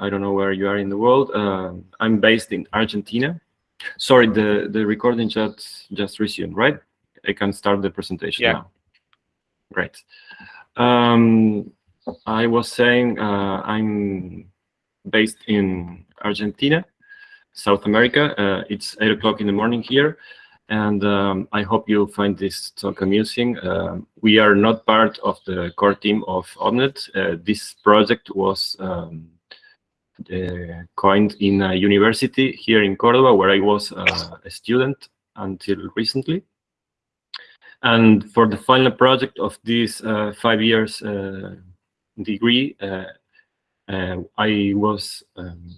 I don't know where you are in the world. Uh, I'm based in Argentina. Sorry, the, the recording just, just resumed, right? I can start the presentation yeah. now. Great. Um, I was saying uh, I'm based in Argentina, South America. Uh, it's 8 o'clock in the morning here, and um, I hope you find this talk amusing. Uh, we are not part of the core team of OMNeT. Uh, this project was um, coined in a university here in Cordoba, where I was uh, a student until recently. And for the final project of this uh, five years uh, degree, uh, uh, I was um,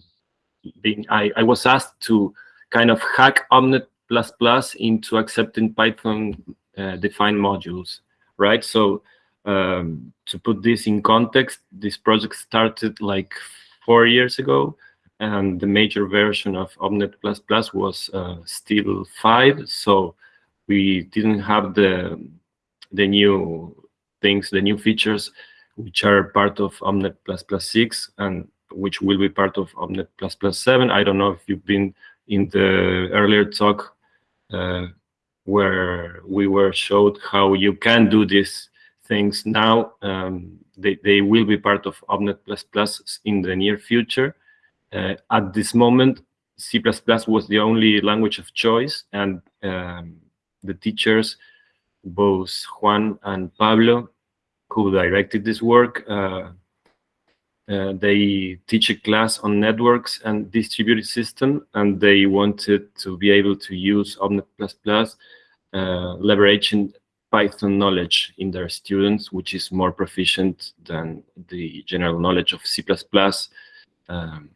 being I, I was asked to kind of hack OMNeT++ into accepting Python uh, defined modules, right? So um, to put this in context, this project started like four years ago, and the major version of OMNeT++ was uh, still five. So we didn't have the the new things, the new features, which are part of OMNeT++ 6 and which will be part of OMNeT++ 7. I don't know if you've been in the earlier talk uh, where we were showed how you can do these things now. Um, they, they will be part of OMNeT++ in the near future. Uh, at this moment, C++ was the only language of choice, and um, the teachers, both Juan and Pablo, who directed this work, uh, uh, they teach a class on networks and distributed system, and they wanted to be able to use OMNeT++, uh, leveraging Python knowledge in their students, which is more proficient than the general knowledge of C++. Um,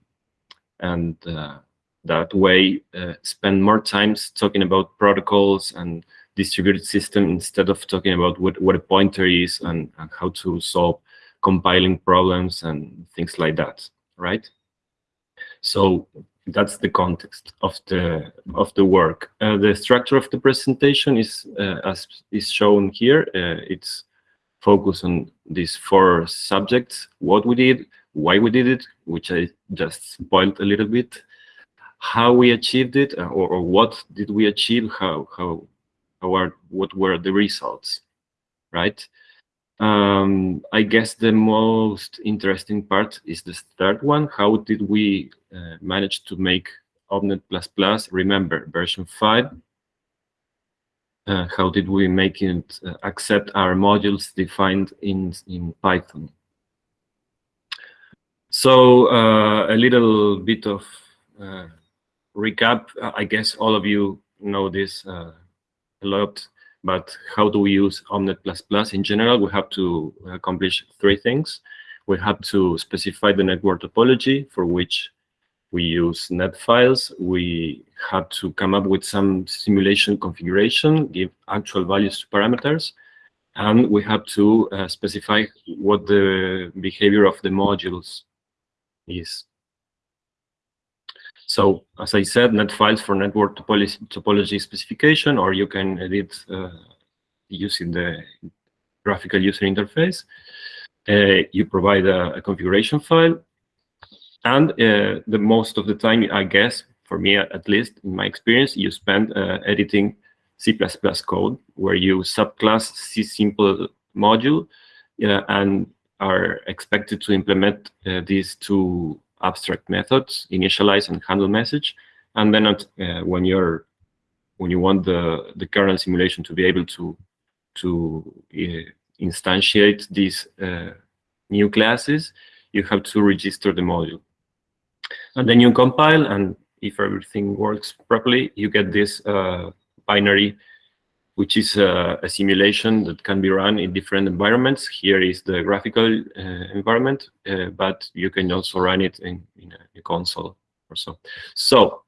and uh, that way uh, spend more times talking about protocols and distributed system instead of talking about what, what a pointer is and, and how to solve compiling problems and things like that, right? So that's the context of the of the work. Uh, the structure of the presentation is uh, as is shown here. Uh, it's focused on these four subjects: what we did, why we did it, which I just spoiled a little bit, how we achieved it, uh, or, or what did we achieve, how how how are what were the results, right? Um, I guess the most interesting part is the third one. How did we uh, manage to make OMNeT++, remember, version 5? Uh, how did we make it uh, accept our modules defined in, in Python? So uh, a little bit of uh, recap. I guess all of you know this uh, a lot but how do we use Omnet++? In general, we have to accomplish three things. We have to specify the network topology for which we use net files. We have to come up with some simulation configuration, give actual values to parameters, and we have to uh, specify what the behavior of the modules is. So as I said, net files for network topology, topology specification, or you can edit uh, using the graphical user interface. Uh, you provide a, a, configuration file, and uh, the most of the time, I guess, for me at least, in my experience, you spend uh, editing C++ code, where you subclass C simple module uh, and are expected to implement uh, these two abstract methods, initialize and handle message. And then at, uh, when you're when you want the the kernel simulation to be able to to uh, instantiate these uh, new classes, you have to register the module. And then you compile, and if everything works properly, you get this uh, binary which is a, a, simulation that can be run in different environments. Here is the graphical uh, environment, uh, but you can also run it in, in a, a, console or so. So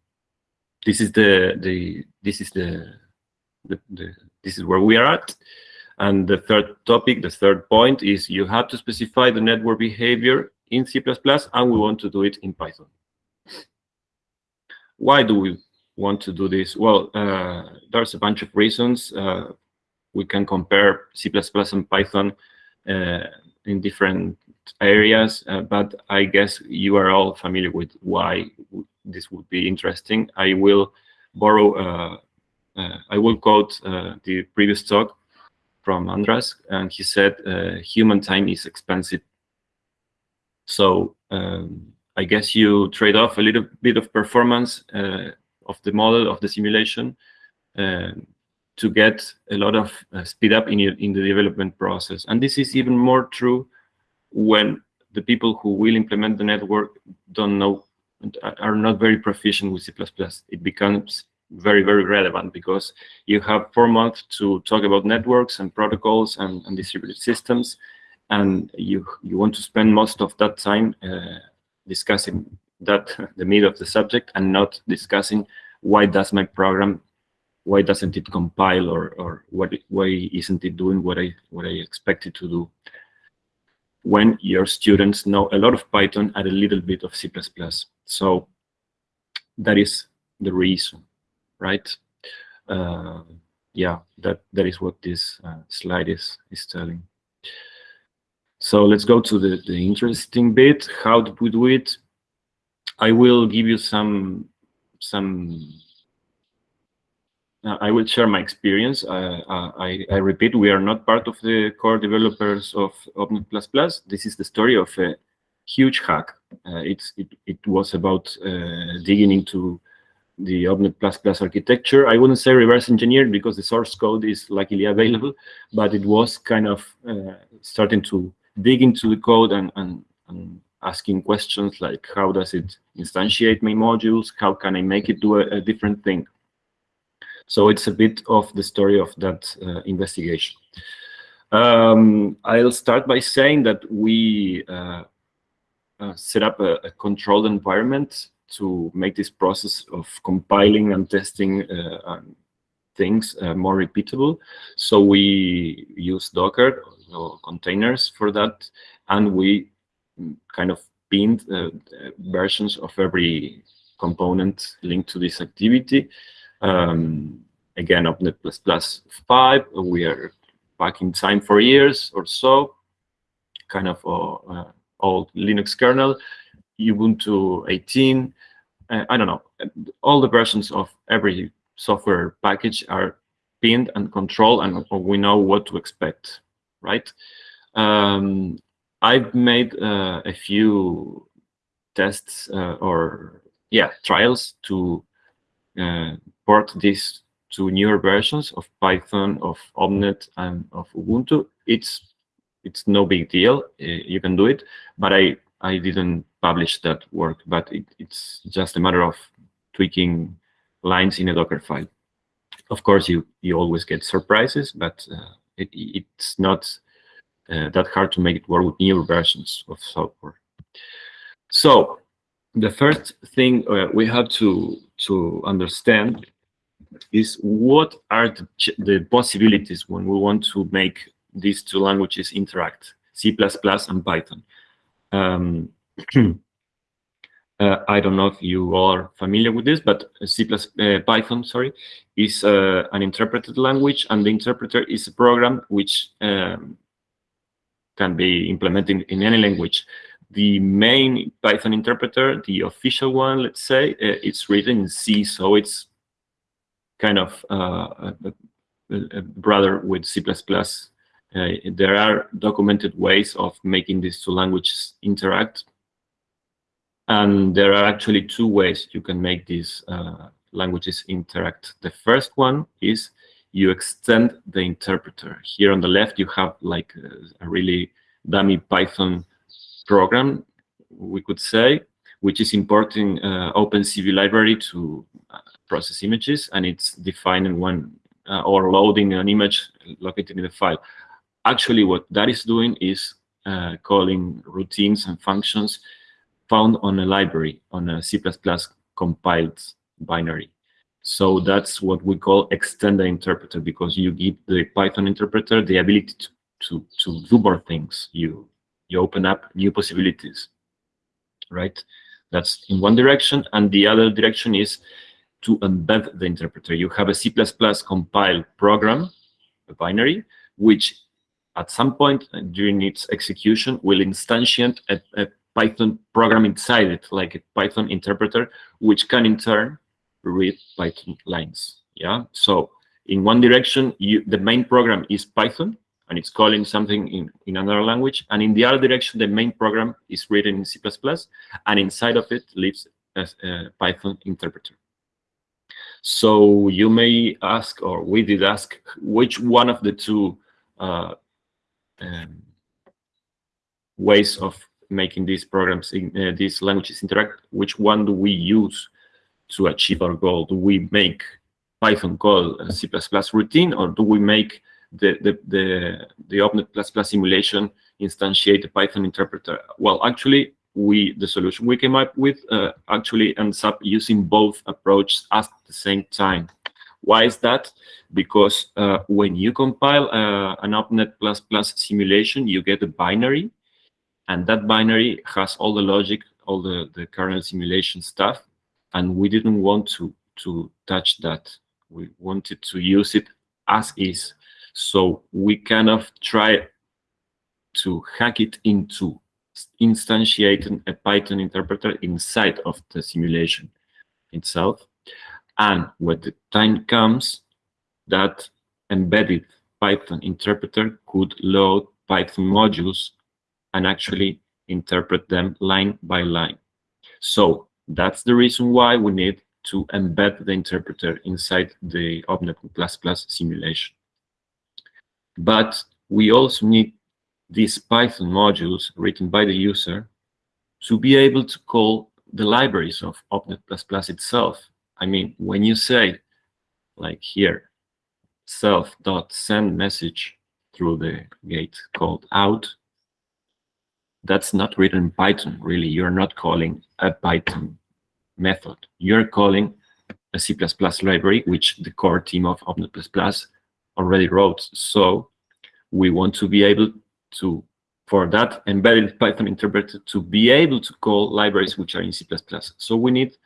this is the the this is the, the, the this is where we are at. And the third topic, the third point is you have to specify the network behavior in C++, and we want to do it in Python. Why do we want to do this? Well, uh, there's a bunch of reasons. Uh, we can compare C++ and Python uh, in different areas, uh, but I guess you are all familiar with why this would be interesting. I will borrow, uh, uh I will quote the previous talk from Andras, and he said, human time is expensive. So um, I guess you trade off a little bit of performance of the model, of the simulation, to get a lot of uh, speed up in, in the development process. And this is even more true when the people who will implement the network don't know, are not very proficient with C++. It becomes very, very relevant because you have four months to talk about networks and protocols and, and distributed systems. And you, you want to spend most of that time uh, discussing that, the meat of the subject, and not discussing why does my program why doesn't it compile or or what why isn't it doing what I what I expect it to do when your students know a lot of Python and a little bit of C++. So that is the reason, right? Uh, yeah, that that is what this uh, slide is is telling. So let's go to the the interesting bit. How do we do it? I will give you some some uh, I will share my experience. Uh, uh, I, I, repeat, we are not part of the core developers of OMNeT++. This is the story of a huge hack. Uh, it's, it, it was about uh, digging into the OMNeT++ plus architecture. I wouldn't say reverse engineered because the source code is luckily available, but it was kind of starting to dig into the code and, and, and, asking questions like how does it instantiate my modules? How can I make it do a, a different thing? So it's a bit of the story of that uh, investigation. Um, I'll start by saying that we uh, uh, set up a, a, controlled environment to make this process of compiling and testing uh, things uh, more repeatable. So we use Docker or containers for that, and we kind of pinned uh, versions of every component linked to this activity um, again, OMNeT++ 5, we are back in time for years or so, kind of uh, uh, old Linux kernel, Ubuntu 18, uh, I don't know, all the versions of every software package are pinned and controlled and we know what to expect, right? Um, I've made uh, a few tests uh, or, yeah, trials to uh, port this to newer versions of Python, of OMNeT, and of Ubuntu. It's it's no big deal. Uh, you can do it, but I I didn't publish that work. But it, it's just a matter of tweaking lines in a Docker file. Of course, you you always get surprises, but uh, it, it's not that hard to make it work with newer versions of software. So the first thing uh, we have to to understand is what are the, the possibilities when we want to make these two languages interact, C++ and Python. Um, uh, I don't know if you are familiar with this, but C++, uh, Python, sorry, is uh, an interpreted language, and the interpreter is a program which um, can be implemented in any language the main Python interpreter, the official one, let's say, uh, it's written in C, so it's kind of uh, a, a brother with C++. Uh, there are documented ways of making these two languages interact. And there are actually two ways you can make these uh, languages interact. The first one is you extend the interpreter. Here on the left, you have like a, a really dummy Python program, we could say, which is importing uh, OpenCV library to uh, process images, and it's defining one uh, or loading an image located in the file. Actually, what that is doing is uh, calling routines and functions found on a library, on a C++ compiled binary. So that's what we call extend the interpreter, because you give the Python interpreter the ability to, to, to do more things. You you open up new possibilities, right? That's in one direction. And the other direction is to embed the interpreter. You have a C++ compiled program, a binary, which at some point during its execution will instantiate a, a Python program inside it, like a Python interpreter, which can in turn read Python lines. Yeah. So in one direction, you, the main program is Python, and it's calling something in, in another language. And in the other direction, the main program is written in C++, and inside of it lives a, a Python interpreter. So you may ask, or we did ask, which one of the two uh, um, ways of making these programs, in, uh, these languages interact, which one do we use to achieve our goal? Do we make Python call a C++ routine, or do we make the the the, the OMNeT++ simulation instantiate a Python interpreter? Well, actually, we the solution we came up with uh, actually ends up using both approaches at the same time. Why is that? Because uh, when you compile uh, an OMNeT++ simulation, you get a binary, and that binary has all the logic, all the, the kernel simulation stuff, and we didn't want to, to touch that. We wanted to use it as is. So we kind of try to hack it into instantiating a Python interpreter inside of the simulation itself. And when the time comes, that embedded Python interpreter could load Python modules and actually interpret them line by line. So that's the reason why we need to embed the interpreter inside the OMNeT++ simulation. But we also need these Python modules written by the user to be able to call the libraries of OMNeT++ itself. I mean, when you say, like here, self.send message through the gate called out, that's not written in Python, really. You're not calling a Python method. You're calling a C++ library, which the core team of OMNeT++ already wrote. So we want to be able to, for that embedded Python interpreter to be able to call libraries which are in C++. So we need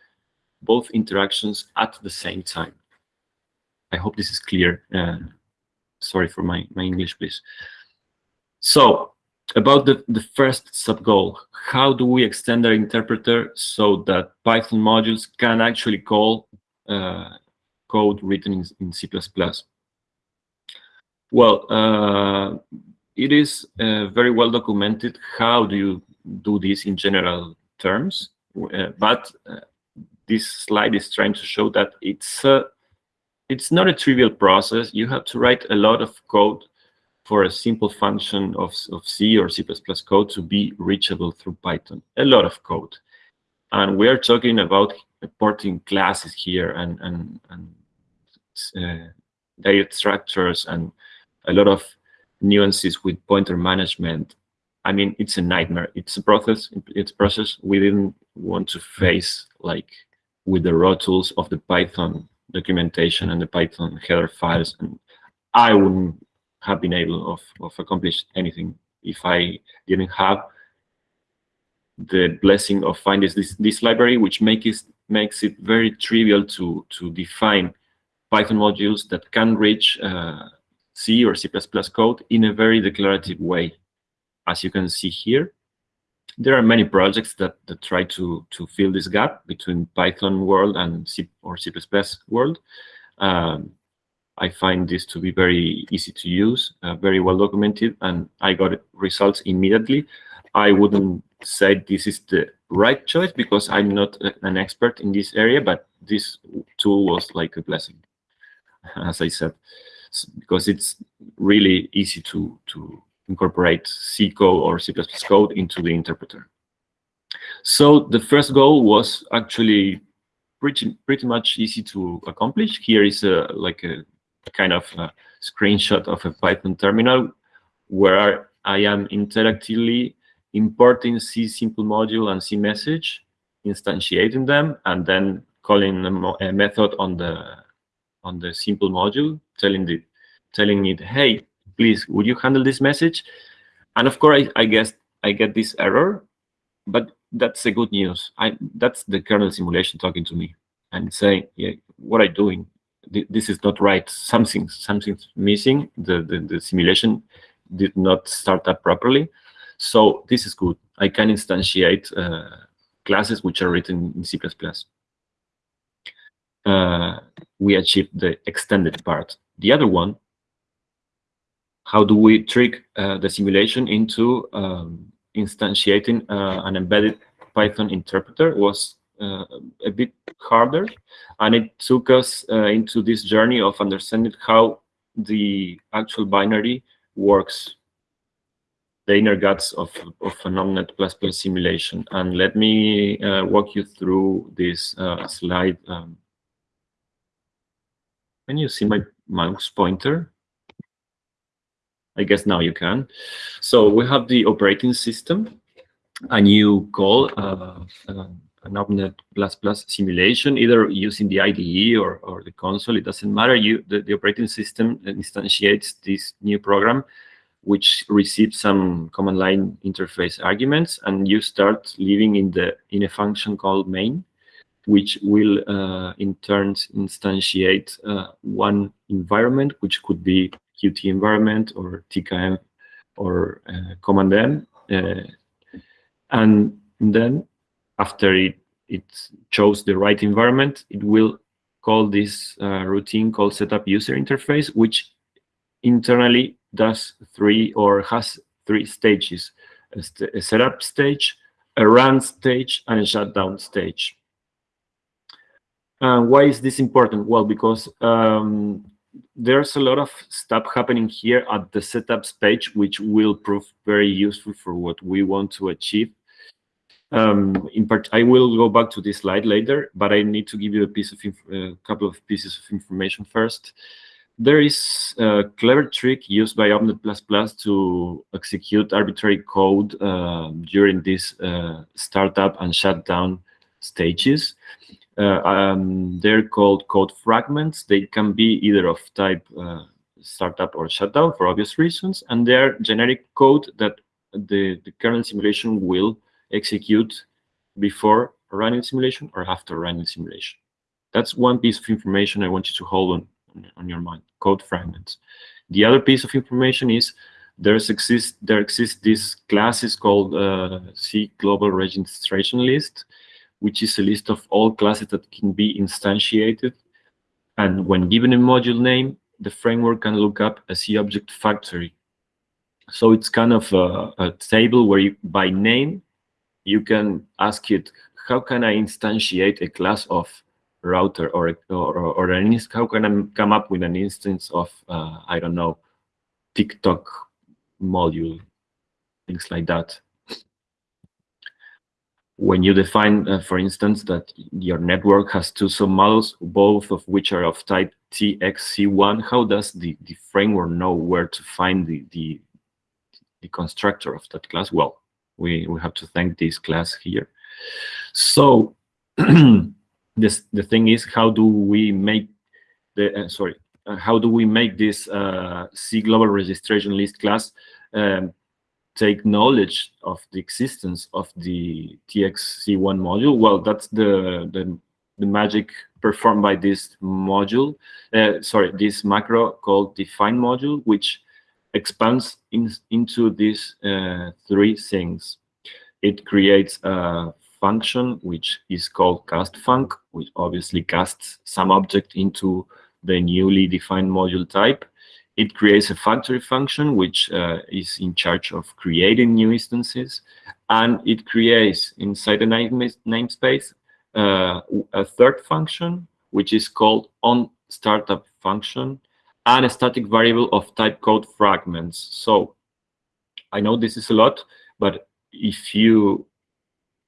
both interactions at the same time. I hope this is clear. Uh, sorry for my, my English, please. So about the, the first sub-goal, how do we extend our interpreter so that Python modules can actually call uh, code written in, in C++? Well, uh, it is uh, very well documented how do you do this in general terms, uh, but uh, this slide is trying to show that it's uh, it's not a trivial process. You have to write a lot of code for a simple function of, of C or C++ code to be reachable through Python. A lot of code. And we're talking about porting classes here and, and, and uh, data structures and a lot of nuances with pointer management. I mean, it's a nightmare. It's a process. It's a process we didn't want to face like with the raw tools of the Python documentation and the Python header files. And I wouldn't have been able of, of accomplish anything if I didn't have the blessing of finding this, this library, which makes it, makes it very trivial to, to define Python modules that can reach uh, C or C++ code in a very declarative way. As you can see here, there are many projects that, that try to, to fill this gap between Python world and C or C++ world. Um, I find this to be very easy to use, uh, very well documented, and I got results immediately. I wouldn't say this is the right choice because I'm not a, an expert in this area, but this tool was like a blessing, as I said, because it's really easy to, to incorporate C code or C++ code into the interpreter. So the first goal was actually pretty pretty much easy to accomplish. Here is a like a kind of a screenshot of a Python terminal where I am interactively importing C simple module and C message, instantiating them, and then calling a, a method on the on the simple module, telling the telling it, hey, please, would you handle this message? And of course, I, I guess I get this error, but that's the good news. I that's the kernel simulation talking to me and saying, yeah, what are you doing? This is not right. Something something's missing. The, the the simulation did not start up properly. So this is good. I can instantiate uh, classes which are written in C++. Uh, we achieved the extended part. The other one, how do we trick uh, the simulation into um, instantiating uh, an embedded Python interpreter was a bit harder. And it took us uh, into this journey of understanding how the actual binary works, the inner guts of, of an OMNeT++ simulation. And let me uh, walk you through this uh, slide. Um, can you see my mouse pointer? I guess now you can. So we have the operating system, a new call, uh, uh, an OMNeT++ simulation, either using the IDE or, or the console, it doesn't matter. You the, the operating system instantiates this new program, which receives some command line interface arguments, and you start living in the in a function called main, which will uh, in turn instantiate uh, one environment, which could be Qt environment or Tkenv or uh, command M, uh, and then after it, it chose the right environment, it will call this uh, routine called setup user interface, which internally does three or has three stages, a, st a setup stage, a run stage, and a shutdown stage. Uh, why is this important? Well, because um, there's a lot of stuff happening here at the setup page, which will prove very useful for what we want to achieve. Um, in part, I will go back to this slide later, but I need to give you a piece of a couple of pieces of information first. There is a clever trick used by OMNeT++ to execute arbitrary code uh, during this uh, startup and shutdown stages. Uh, um, they're called code fragments. They can be either of type uh, startup or shutdown for obvious reasons, and they're generic code that the, the kernel simulation will execute before running simulation or after running simulation. That's one piece of information I want you to hold on, on your mind, code fragments. The other piece of information is there's exist, there exists this classes called uh, C global registration list, which is a list of all classes that can be instantiated. And when given a module name, the framework can look up a C object factory. So it's kind of a, a table where you, by name, you can ask it, how can I instantiate a class of router or, or, or an, how can I come up with an instance of, uh, I don't know, TicToc module, things like that. When you define, uh, for instance, that your network has two submodels, both of which are of type TXC1, how does the, the framework know where to find the, the, the constructor of that class? Well, we, we have to thank this class here. So this the thing is, how do we make the uh, sorry, uh, how do we make this uh, C global registration list class um, take knowledge of the existence of the TXC1 module? Well, that's the the, the magic performed by this module. Uh, sorry, this macro called define module, which expands in, into these uh, three things. It creates a function which is called castFunc, which obviously casts some object into the newly defined module type. It creates a factory function which uh, is in charge of creating new instances, and it creates inside the name namespace uh, a third function which is called on startup function, and a static variable of type code fragments. So I know this is a lot, but if you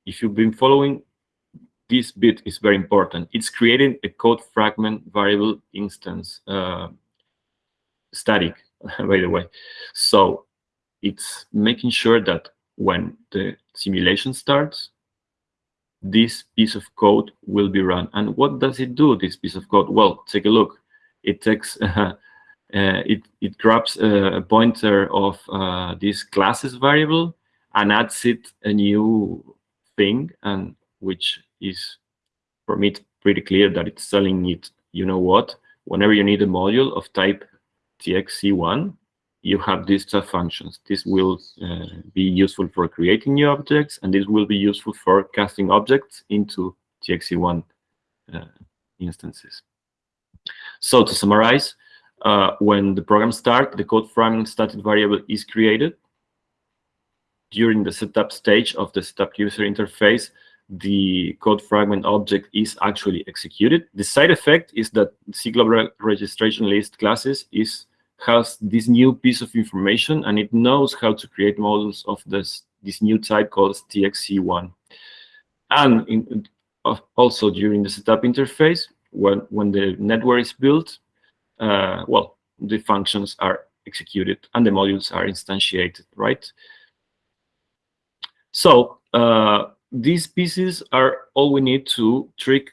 if you've been following, this bit is very important. It's creating a code fragment variable instance, uh, static, by the way. So it's making sure that when the simulation starts, this piece of code will be run. And what does it do, this piece of code? Well, take a look it takes uh, it it grabs a pointer of uh, this classes variable and adds it a new thing, and which is for me pretty clear that it's telling it, you know what, whenever you need a module of type txc1, you have these two functions. This will uh, be useful for creating new objects, and this will be useful for casting objects into TXC1 uh, instances. So to summarize, uh, when the program starts, the code fragment static variable is created. During the setup stage of the setup user interface, the code fragment object is actually executed. The side effect is that C global registration list classes is has this new piece of information and it knows how to create models of this this new type called TXC1. And in, also during the setup interface, when when the network is built, uh, well, the functions are executed and the modules are instantiated, right? So uh, these pieces are all we need to trick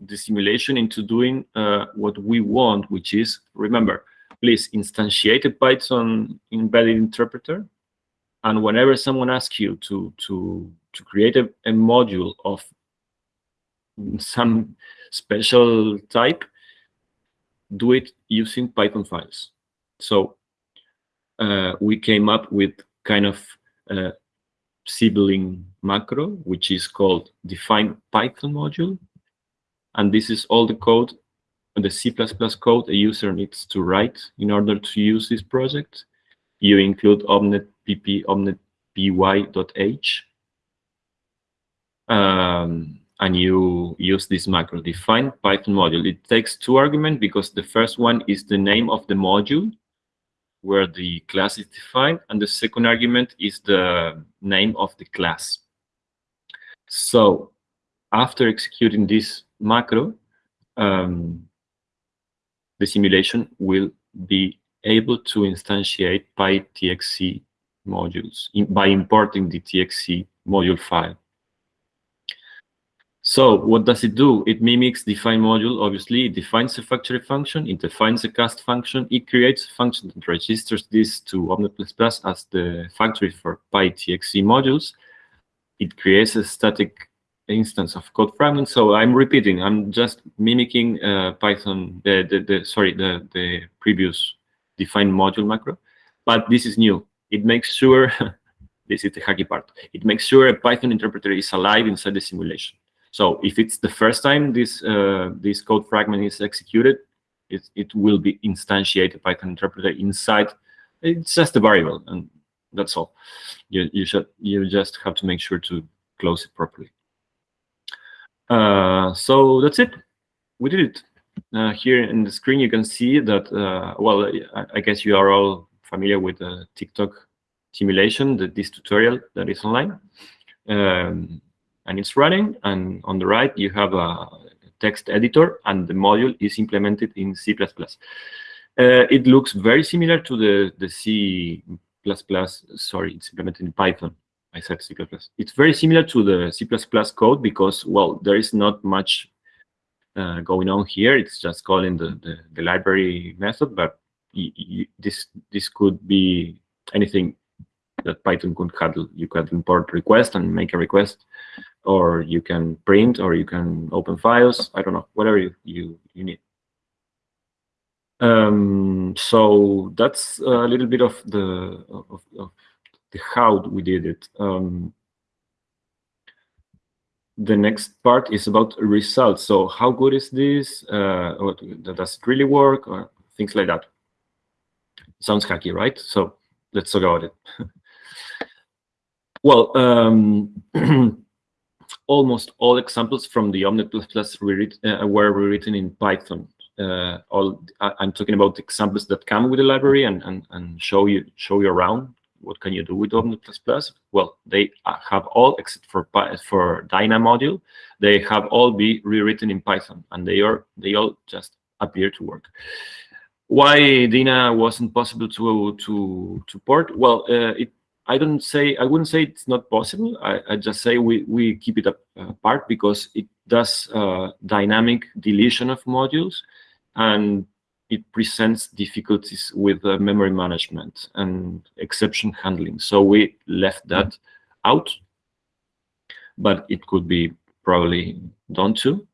the simulation into doing uh, what we want, which is, remember, please instantiate a Python embedded interpreter. And whenever someone asks you to, to, to create a, a module of some special type, do it using Python files. So uh, we came up with kind of uh, sibling macro, which is called define Python module. And this is all the code, the C++ code a user needs to write in order to use this project. You include omnet pp omnet py.h. Um, and you use this macro define Python module. It takes two arguments because the first one is the name of the module where the class is defined, and the second argument is the name of the class. So after executing this macro, um, the simulation will be able to instantiate PyTXC modules in, by importing the TXC module file. So what does it do? It mimics define module, obviously. It defines a factory function, it defines a cast function, it creates a function that registers this to Omnet++ as the factory for PyTXC modules. It creates a static instance of code fragment. So I'm repeating, I'm just mimicking uh, Python, the, the, the, sorry, the, the previous define module macro, but this is new. It makes sure, this is the hacky part, it makes sure a Python interpreter is alive inside the simulation. So if it's the first time this uh, this code fragment is executed, it, it will be instantiated Python interpreter inside. It's just a variable, and that's all. You you should you just have to make sure to close it properly. Uh, so that's it. We did it. Uh, here in the screen, you can see that. Uh, well, I, I, guess you are all familiar with the TicToc simulation, the, this tutorial that is online. Um, and it's running. And on the right, you have a text editor, and the module is implemented in C++. Uh, it looks very similar to the, the C++, sorry, it's implemented in Python. I said C++. It's very similar to the C++ code because, well, there is not much uh, going on here. It's just calling the, the, the library method, but this this could be anything that Python could handle. You could import request and make a request or you can print, or you can open files. I don't know, whatever you you, you need. Um, so that's a little bit of the of, of the how we did it. Um, the next part is about results. So how good is this? Uh, does it really work? Or things like that. Sounds hacky, right? So let's talk about it. well, um, almost all examples from the Omnet++ uh, were rewritten in Python. Uh, all I'm talking about examples that come with the library and, and, and show you show you around what can you do with Omnet++. Well, they have all except for for Dyna module, they have all be rewritten in Python, and they are they all just appear to work. Why Dyna wasn't possible to to to port? Well, uh, it I don't say I wouldn't say it's not possible. I, I just say we we keep it apart because it does uh, dynamic deletion of modules, and it presents difficulties with uh, memory management and exception handling. So we left that out, but it could be probably done too.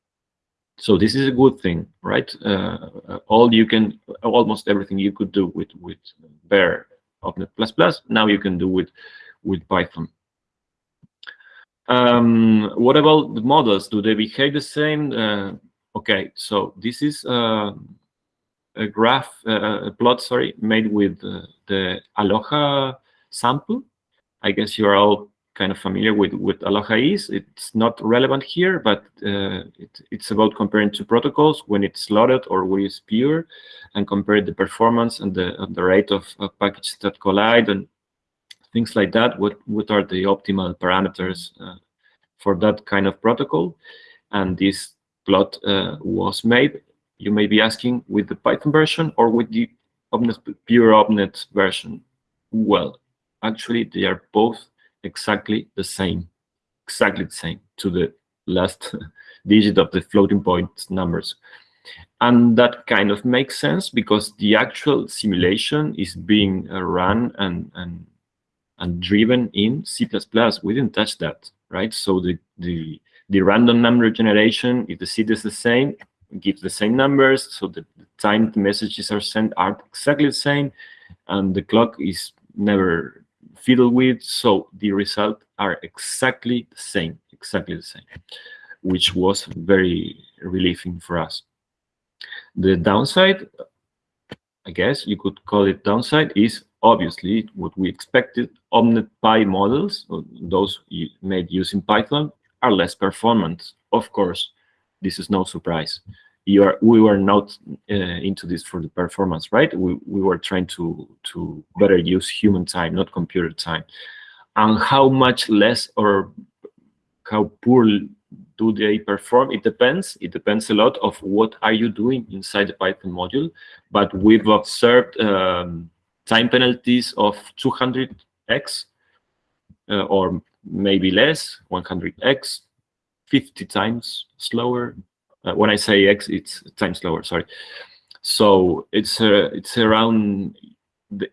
So this is a good thing, right? Uh, all you can, almost everything you could do with with bare OMNeT++. Now you can do with with Python. Um, what about the models? Do they behave the same? Uh, okay, so this is uh, a graph, uh, a plot, sorry, made with uh, the Aloha sample. I guess you are all kind of familiar with with Aloha is. It's not relevant here, but uh, it, it's about comparing two protocols when it's loaded or when it's pure, and compare the performance and the the rate of, of packages that collide and things like that. What what are the optimal parameters uh, for that kind of protocol? And this plot uh, was made. You may be asking with the Python version or with the OMNeT, pure OMNeT version. Well, actually, they are both exactly the same, exactly the same to the last digit of the floating point numbers. And that kind of makes sense because the actual simulation is being uh, run and, and and driven in C++. We didn't touch that, right? So the, the, the random number generation, if the seed is the same, gives the same numbers. So the, the time the messages are sent are exactly the same. And the clock is never fiddled with. So the result are exactly the same, exactly the same, which was very relieving for us. The downside, I guess you could call it downside, is obviously what we expected, OmnetPy models, uh, those made using Python, are less performant. Of course, this is no surprise. Are, we were not uh, into this for the performance, right? We, we were trying to, to better use human time, not computer time. And how much less or how poor do they perform? It depends. It depends a lot of what are you doing inside the Python module. But we've observed um, time penalties of 200x uh, or maybe less, 100x, 50 times slower. Uh, when I say x, it's times slower. Sorry. So it's uh, it's around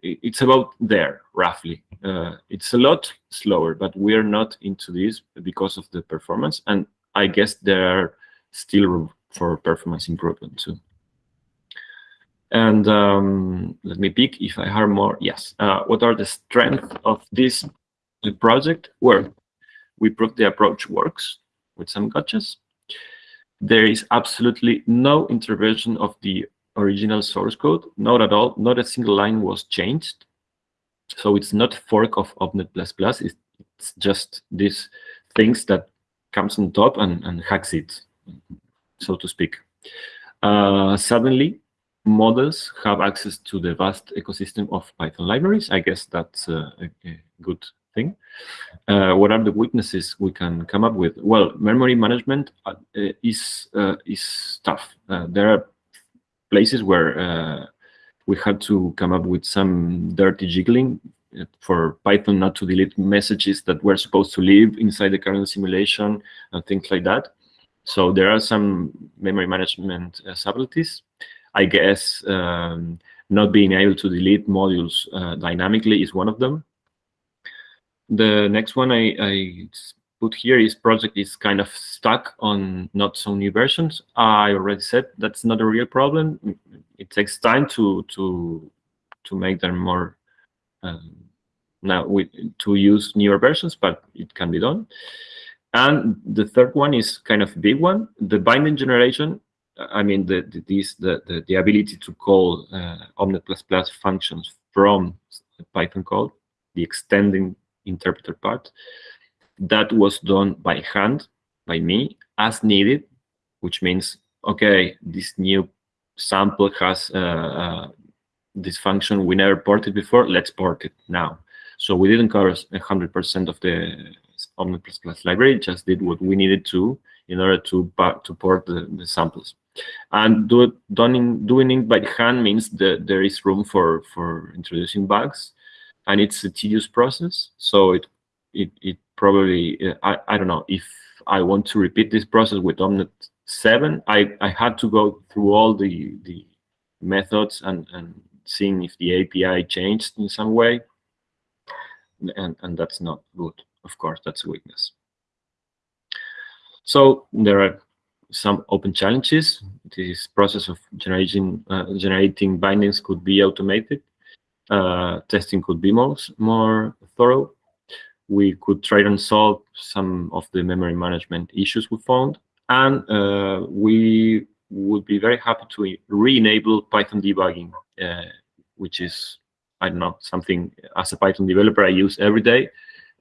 it's about there roughly. Uh, it's a lot slower, but we are not into this because of the performance, and I guess there are still room for performance improvement too. And um, let me pick if I have more. Yes. Uh, what are the strengths of this project? Well, we proved the approach works with some gotchas. There is absolutely no intervention of the original source code, not at all. Not a single line was changed. So it's not fork of OMNeT++. Plus, it's just these things that comes on top and, and hacks it, so to speak. Uh, suddenly, models have access to the vast ecosystem of Python libraries. I guess that's a, a good thing. Uh, what are the weaknesses we can come up with? Well, memory management uh, is uh, is tough. Uh, there are places where uh, we had to come up with some dirty jiggling uh, for Python not to delete messages that were supposed to live inside the kernel simulation and things like that. So there are some memory management subtleties. I guess um, not being able to delete modules uh, dynamically is one of them. The next one I, I, put here is project is kind of stuck on not so new versions. I already said that's not a real problem. It takes time to to to make them more um, now with to use newer versions, but it can be done. And the third one is kind of a big one. The binding generation I mean, the, the, this, the, the, the ability to call uh, OmNet++ functions from Python code, the extending interpreter part, that was done by hand, by me, as needed, which means, okay, this new sample has uh, uh, this function we never ported before, let's port it now. So we didn't cover 100% of the OmNet++ library, just did what we needed to in order to, to port the, the samples. And do it, doing, doing it by hand means that there is room for, for introducing bugs, and it's a tedious process. So it it, it probably, I, I don't know, if I want to repeat this process with OmNet 7, I, I had to go through all the, the methods and, and seeing if the API changed in some way. And, and that's not good. Of course, that's a weakness. So there are some open challenges. This process of generating uh, generating bindings could be automated. Uh, testing could be more, more thorough. We could try and solve some of the memory management issues we found. And uh, we would be very happy to re-enable Python debugging, uh, which is, I don't know, something as a Python developer I use every day.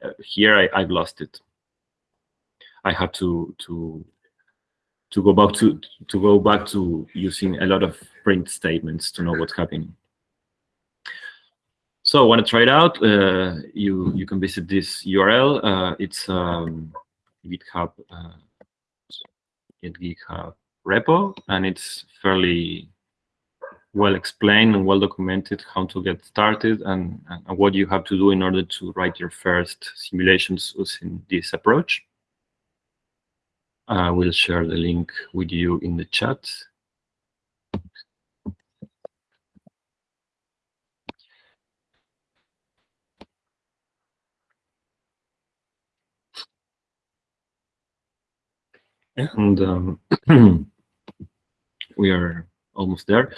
Uh, here I, I've lost it. I have to to to go back to to go back to using a lot of print statements to know what's happening. So want to try it out? Uh, you you can visit this URL. Uh, it's um, GitHub uh, GitHub repo, and it's fairly well explained and well documented how to get started and, and, what you have to do in order to write your first simulations using this approach. I will share the link with you in the chat. And um, we are almost there.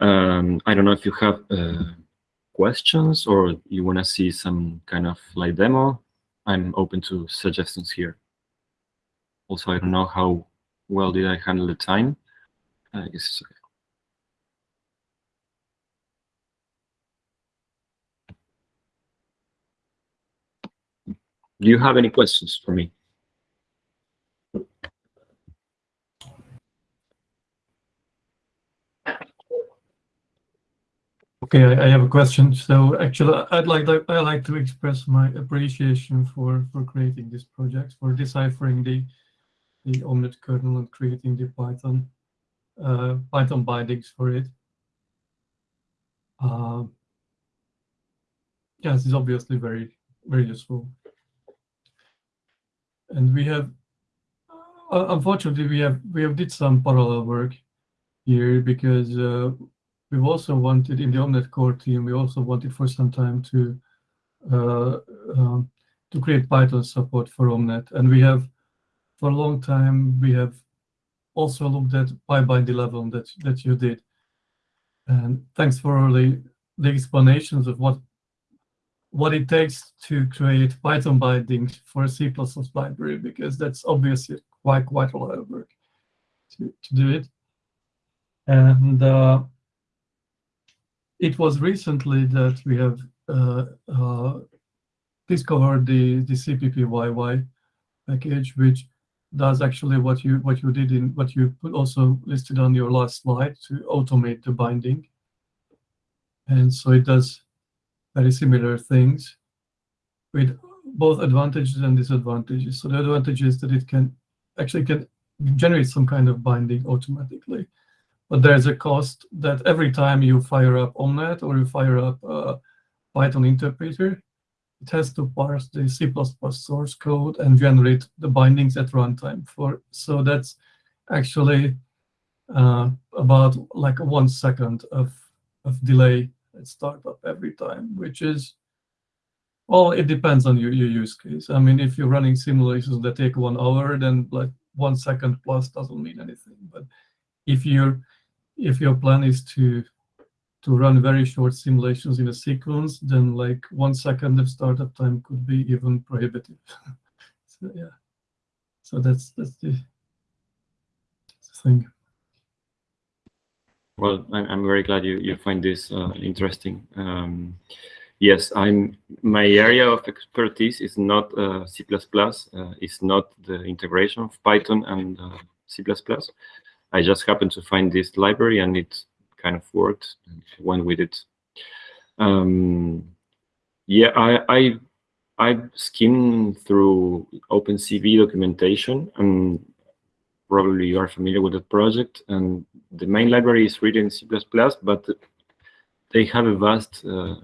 Um, I don't know if you have uh, questions or you want to see some kind of live demo. I'm open to suggestions here. Also, I don't know how well did I handle the time. I guess okay. Do you have any questions for me? Okay, I, I, have a question. So actually, I'd like to, I like to express my appreciation for for creating this project, for deciphering the the OMNeT kernel and creating the Python uh, Python bindings for it. Uh, yes, it's obviously very very useful. And we have, uh, unfortunately, we have we have did some parallel work here because uh, we've also wanted in the OMNeT core team, we also wanted for some time to uh, um, to create Python support for OMNeT. And we have, for a long time, we have also looked at PyBind 11 that, that you did. And thanks for the, the explanations of what what it takes to create Python bindings for a C++ library, because that's obviously quite quite a lot of work to, to do it. And uh, it was recently that we have uh, uh, discovered the the CPPYY package, which does actually what you what you did in what you also listed on your last slide to automate the binding. And so it does very similar things with both advantages and disadvantages. So the advantage is that it can actually can generate some kind of binding automatically but there's a cost that every time you fire up OMNeT or you fire up a Python interpreter, it has to parse the C++ source code and generate the bindings at runtime. For so that's actually uh, about like one second of of delay at startup every time, which is well, it depends on your, your use case. I mean, if you're running simulations that take one hour, then like one second plus doesn't mean anything. But if you're if your plan is to to run very short simulations in a sequence, then like one second of startup time could be even prohibitive. so yeah, so that's that's the, the thing. Well, I'm very glad you you find this uh, interesting. Um, yes, I'm my area of expertise is not uh, C++. Uh, it's not the integration of Python and uh, C++. I just happened to find this library and it kind of worked. Went with it. Um, yeah, I, I I skimmed through OpenCV documentation, and probably you are familiar with that project. And the main library is written in C++, but they have a vast uh,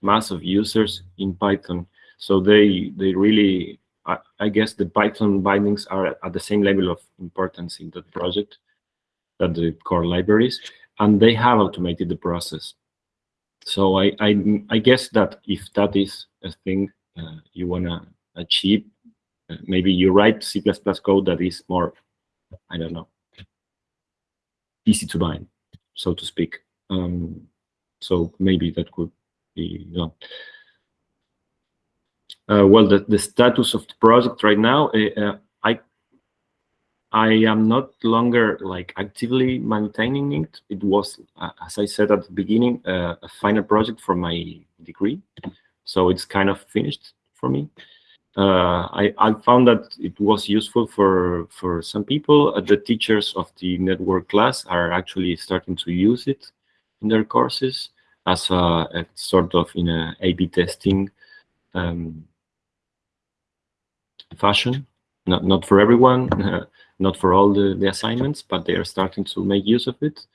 mass of users in Python. So they they really, I, I, guess, the Python bindings are at the same level of importance in that project that the core libraries, and they have automated the process. So I, I, I guess that if that is a thing uh, you want to achieve, uh, maybe you write C++ code that is more, I don't know, easy to bind, so to speak. Um, So maybe that could be done. Uh, well, the, the status of the project right now, uh, I am not longer like actively maintaining it. It was, uh, as I said at the beginning, uh, a final project for my degree, so it's kind of finished for me. Uh, I, I found that it was useful for for some people. Uh, the teachers of the network class are actually starting to use it in their courses as a, a sort of in a A/B testing um, fashion. Not not for everyone, not for all the, the assignments, but they are starting to make use of it.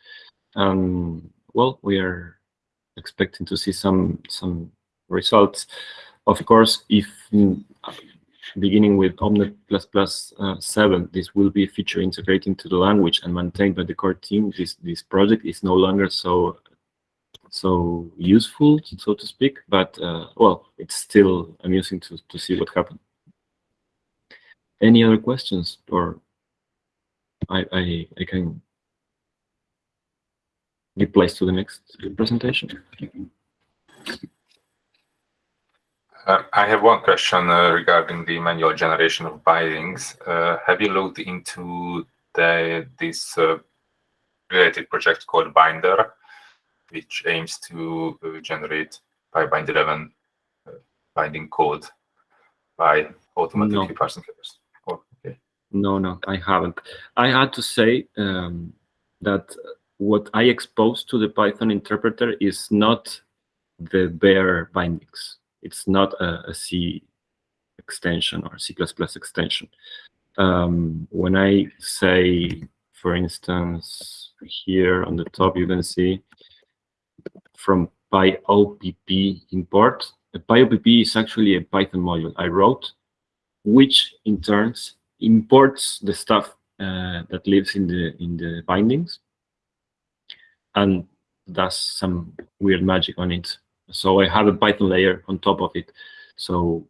Um, well, we are expecting to see some some results. Of course, if mm, beginning with OMNeT++ uh, 7, this will be a feature integrated into the language and maintained by the core team. This this project is no longer so so useful, so to speak, but uh, well, it's still amusing to, to see what happened. Any other questions or I, I, I can give place to the next presentation. Uh, I have one question uh, regarding the manual generation of bindings. Uh, have you looked into the, this uh, related project called Binder, which aims to uh, generate PyBind 11 uh, binding code by automatically No. parsing headers? No, no, I haven't. I had to say um, that what I exposed to the Python interpreter is not the bare bindings. It's not a, a C extension or C++ extension. Um, when I say, for instance, here on the top, you can see from PyOPP import. The PyOPP is actually a Python module I wrote, which in turns imports the stuff uh, that lives in the in the bindings and does some weird magic on it. So I have a Python layer on top of it. So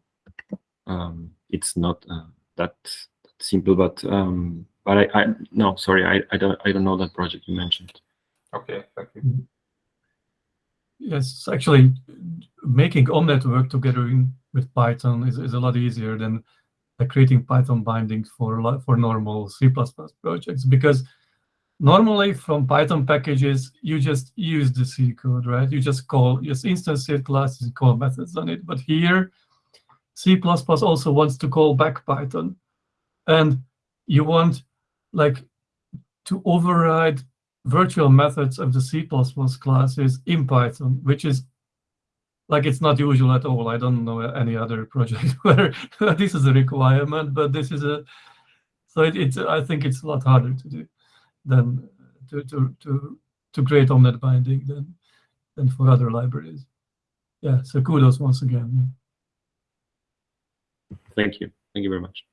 um, it's not uh, that simple, but um, but I, I no sorry I, I don't I don't know that project you mentioned. Okay, thank you. Yes, actually, making OMNeT work together in, with Python is, is a lot easier than creating Python bindings for for normal C++ projects because normally from Python packages you just use the C code, right? You just call just instantiate classes and call methods on it. But here, C++ also wants to call back Python, and you want like to override virtual methods of the C++ classes in Python, which is like it's not usual at all. I don't know any other project where this is a requirement, but this is a so it, it's I think it's a lot harder to do than to to to to create OMNeT binding than than for other libraries. Yeah, so kudos once again. Thank you. Thank you very much.